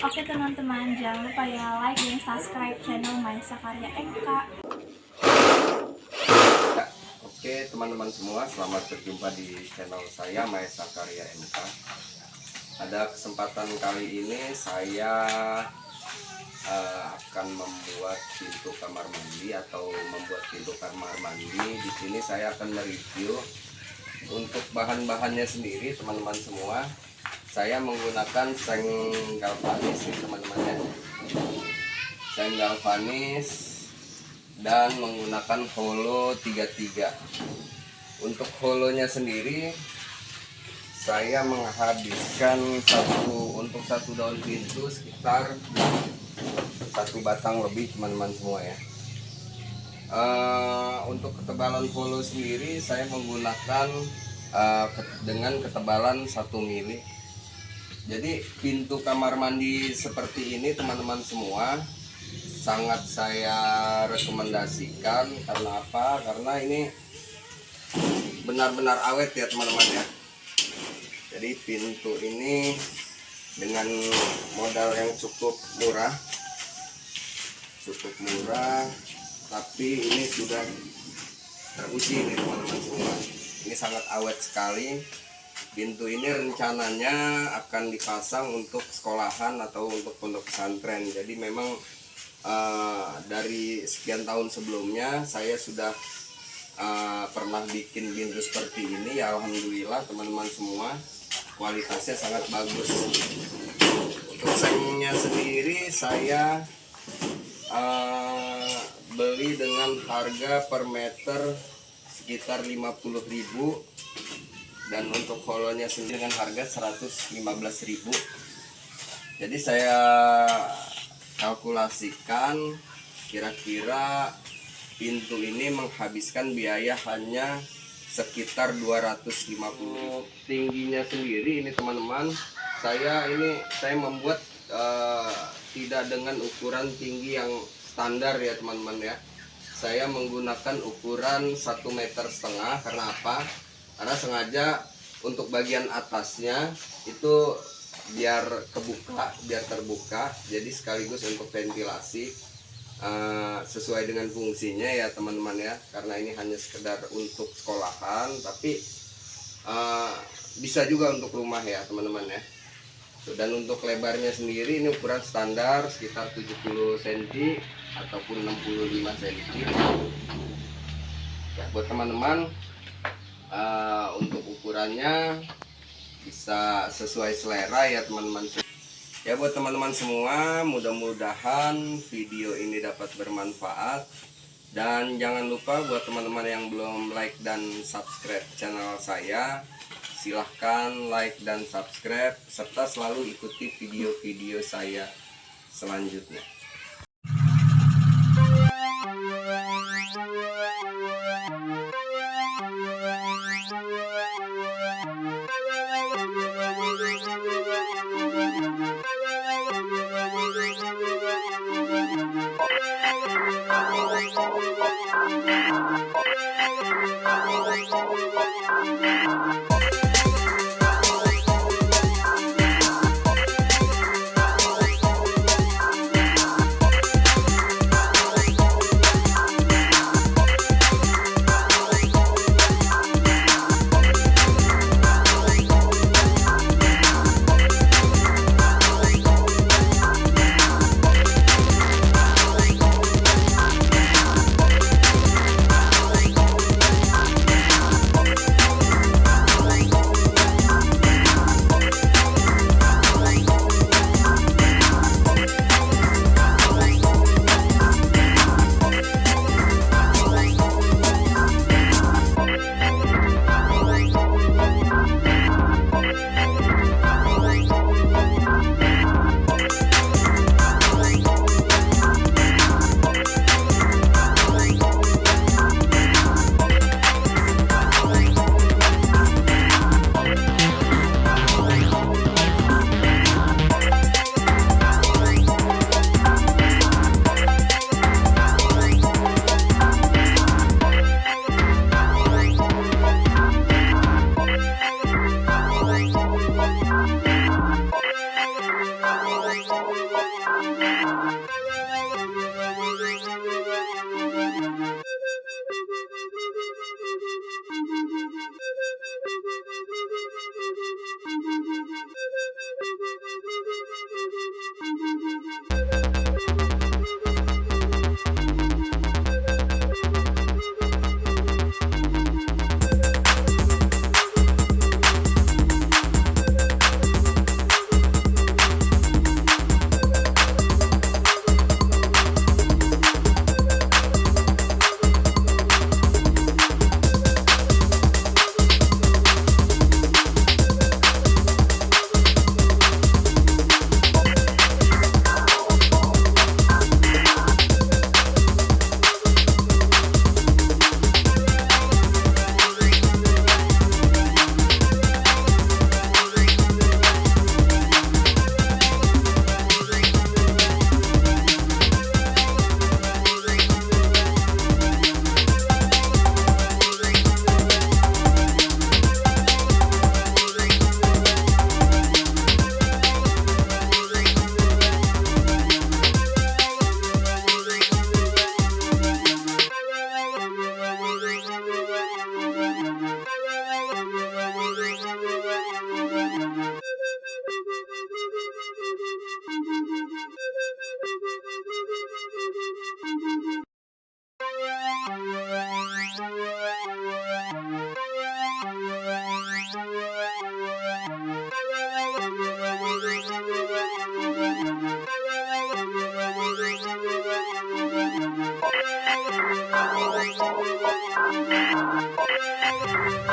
Oke teman-teman, jangan lupa ya like dan subscribe channel Maisa Karya MK. Oke teman-teman semua, selamat berjumpa di channel saya Maesa Karya MK. Pada kesempatan kali ini saya uh, akan membuat pintu kamar mandi atau membuat pintu kamar mandi. Di sini saya akan mereview untuk bahan-bahannya sendiri teman-teman semua saya menggunakan seng galvanis nih teman-teman ya. Seng galvanis dan menggunakan holo 33 untuk holonya sendiri saya menghabiskan satu untuk satu daun pintu sekitar satu batang lebih teman-teman semua ya. Uh, untuk ketebalan holo sendiri saya menggunakan uh, dengan ketebalan satu mili jadi pintu kamar mandi seperti ini teman-teman semua sangat saya rekomendasikan. Karena apa? Karena ini benar-benar awet ya teman-teman ya. Jadi pintu ini dengan modal yang cukup murah. Cukup murah tapi ini sudah teruji nih teman-teman semua. Ini sangat awet sekali pintu ini rencananya akan dipasang untuk sekolahan atau untuk pondok pesantren. Jadi memang uh, dari sekian tahun sebelumnya saya sudah uh, pernah bikin pintu seperti ini. Ya Alhamdulillah teman-teman semua kualitasnya sangat bagus. Untuk sengnya sendiri saya uh, beli dengan harga per meter sekitar 50.000 dan untuk holonya sendiri dengan harga 115.000 jadi saya kalkulasikan kira-kira pintu ini menghabiskan biaya hanya sekitar 250 tingginya sendiri ini teman-teman saya ini saya membuat uh, tidak dengan ukuran tinggi yang standar ya teman-teman ya. Saya menggunakan ukuran satu meter setengah karena apa karena sengaja untuk bagian atasnya itu biar kebuka biar terbuka. Jadi sekaligus untuk ventilasi uh, sesuai dengan fungsinya ya teman-teman ya. Karena ini hanya sekedar untuk sekolahan tapi uh, bisa juga untuk rumah ya teman-teman ya. Dan untuk lebarnya sendiri ini ukuran standar sekitar 70 cm ataupun 65 cm ya buat teman-teman uh, untuk ukurannya bisa sesuai selera ya teman-teman. Ya buat teman-teman semua mudah-mudahan video ini dapat bermanfaat. Dan jangan lupa buat teman-teman yang belum like dan subscribe channel saya silahkan like dan subscribe serta selalu ikuti video-video saya selanjutnya Thank you. Bye.